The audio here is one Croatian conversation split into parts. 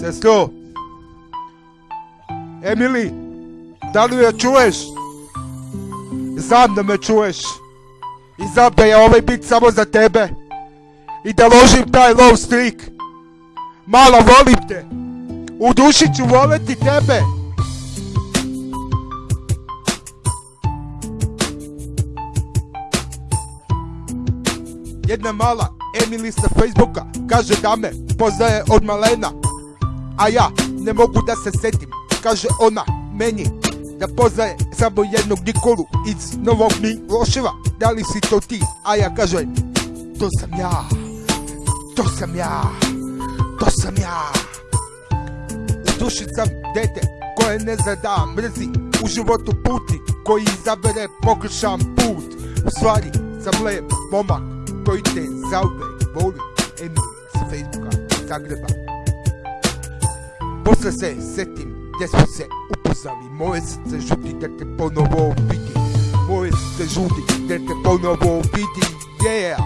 Sestro, Emily, da li me čuješ? Znam da me čuješ. I znam da je ovaj bit samo za tebe. I da ložim taj low streak. Mala, volim te. U duši ću voleti tebe. Jedna mala Emily sa Facebooka kaže da me poznaje od malena. A ja ne mogu da se setim, kaže ona meni da poznaje samo jednog Nikolu iz Novog Miloševa. Da li si to ti? A ja kažem, to sam ja, to sam ja, to sam ja. U duši sam dete koje ne zna da mrzi u životu puti koji izabere pogrešan put. U stvari sam lep momak koji te zauvek voli. Emily sa Facebooka Zagreba. Posle se setim gdje smo se upoznali Moje srce žuti da te ponovo vidi. Moje srce žuti da te ponovo vidi. Yeah!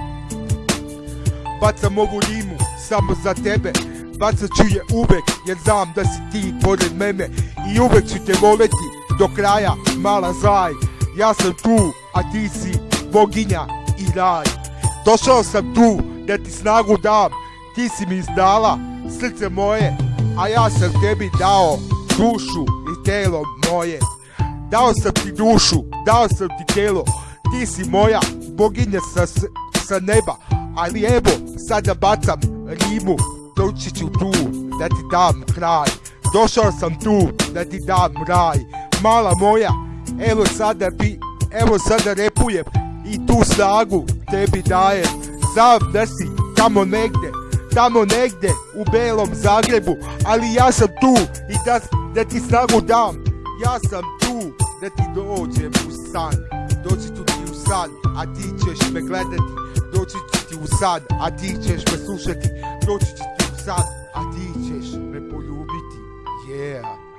Bacam ovu rimu samo za tebe. Bacat ću je uvek jer znam da si ti pored mene. I uvek ću te voleti do kraja mala zaj. Ja sam tu a ti si boginja i raj. Došao sam tu da ti snagu dam. Ti si mi izdala srce moje A ja sam tebi dao dušu i telo moje. Dao sam ti dušu, dao sam ti telo. Ti si moja boginja sa, sa neba. Ali evo, sada bacam rimu Doći ću tu da ti dam kraj. Došao sam tu da ti dam raj. Mala moja, evo sada bi, evo sada repujem I tu snagu tebi dajem. Znam da si tamo negde Tamo negde u belom Zagrebu Ali ja sam tu i da, da ti snagu dam. Ja sam tu da ti dođem u san. Doći ću ti u san, a ti ćeš me gledati. Doći ću ti u san, a ti ćeš me slušati. Doći ću ti u san, a ti ćeš me poljubiti. Yeah